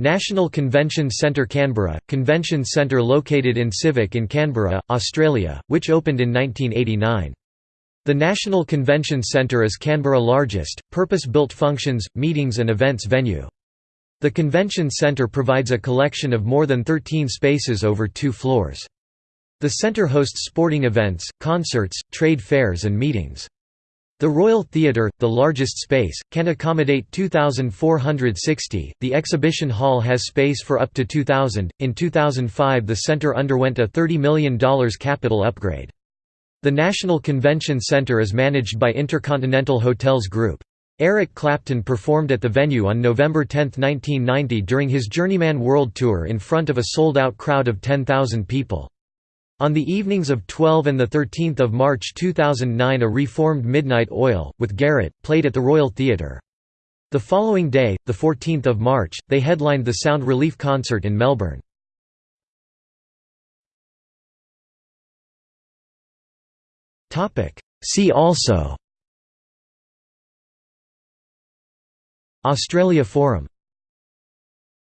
National Convention Centre Canberra – Convention centre located in Civic in Canberra, Australia, which opened in 1989. The National Convention Centre is Canberra's largest, purpose-built functions, meetings and events venue. The convention centre provides a collection of more than 13 spaces over two floors. The centre hosts sporting events, concerts, trade fairs and meetings. The Royal Theatre, the largest space, can accommodate 2,460. The exhibition hall has space for up to 2,000. In 2005, the centre underwent a $30 million capital upgrade. The National Convention Centre is managed by Intercontinental Hotels Group. Eric Clapton performed at the venue on November 10, 1990 during his Journeyman World Tour in front of a sold-out crowd of 10,000 people. On the evenings of 12 and 13 March 2009 a reformed Midnight Oil, with Garrett, played at the Royal Theatre. The following day, 14 March, they headlined the Sound Relief concert in Melbourne. See also Australia Forum